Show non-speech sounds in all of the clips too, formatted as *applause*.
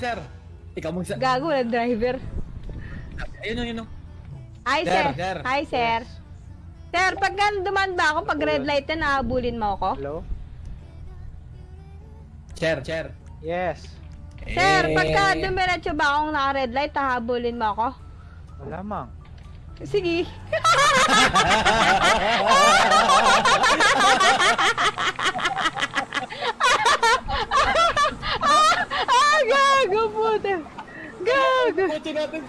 sir. Ikaw mo, sir. Gago na driver. Ayun, yun, yun. yun. Hi, Sir, sir. sir. Hi, sir. Sir, pag duman ba ako, pag red light na, nahabulin mo ako? Hello? Chair, chair. Yes. Sir, Eh, pagka dumiretso ba akong naka-red light, hahabulin mo ako? Wala mang. Sige. *laughs* *laughs* ah, gago puta. Gago. Kotse natin.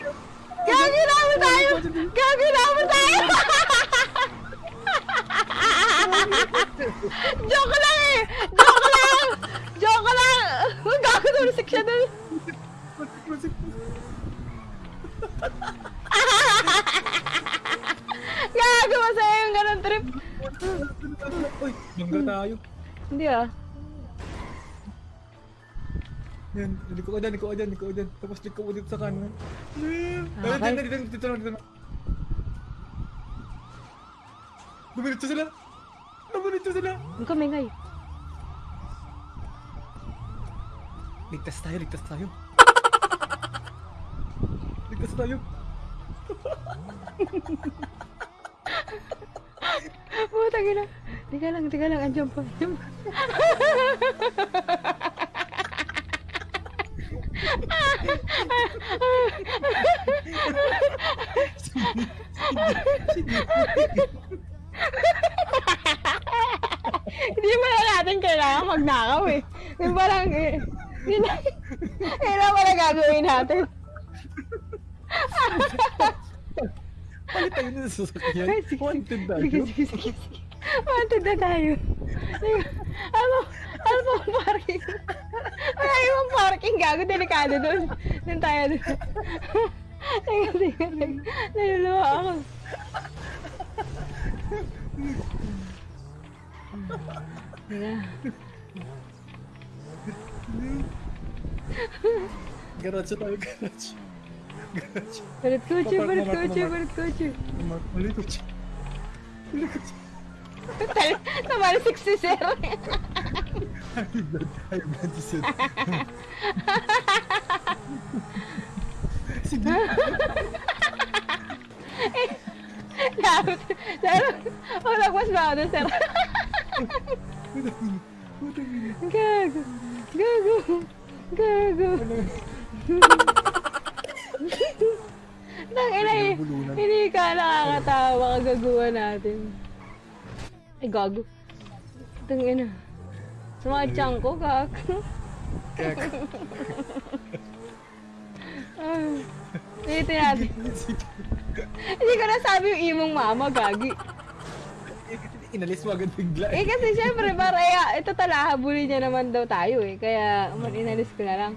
Gago naman tayo. Gago naman tayo. Joke lang eh. Joke lang. Joke lang. Gago tulisik siya dun. Gago masaya yung ganun trip. Uy, bangga tayo. Hindi ah. Yan, liko ka dyan, liko ka dyan, liko ka dyan. Tapos liko mo dito sa kanan. Okay. dito, dito, dito dito lang. Dumiritso sila. Dumiritso sila. Ang kamingay. Ligtas tayo, ligtas tayo. *laughs* ligtas tayo. Putang ina. Tika lang, tika lang. Andiyan pa. Andiyan pa. *laughs* Hindi mo na natin kailangan magnakaw eh. Yung parang eh. Yun na. Kailangan pala gagawin natin. Palit tayo na sa sasakyan. Wanted tayo. Sige, sige, sige. Wanted na tayo. Ano? Ano pa ang parking? Wala yung parking gago. Delikado doon. Doon tayo doon. Teka, teka, teka. Naluluwa ako. Teka. Garage tayo, garage. Garage. Balit kotse, Papark balit mo, mark mo, kotse, siya. Tumali 60 sir. High blood, high blood Sir. Sige. Dapat, dapat, wala mas ba ako sir? Gago. Gago. Gago. Nang ina eh. Hindi ka nakakatawa kagaguhan natin. Ay, gago. Tang ina. Sa mga tiyan ko, gago. Kaya Ah. Ito natin. Hindi ko nasabi yung imong mama, gagi. Inalis mo agad bigla. Eh kasi syempre, para eh, ito tala, habulin niya naman daw tayo eh. Kaya, man, inalis ko na lang.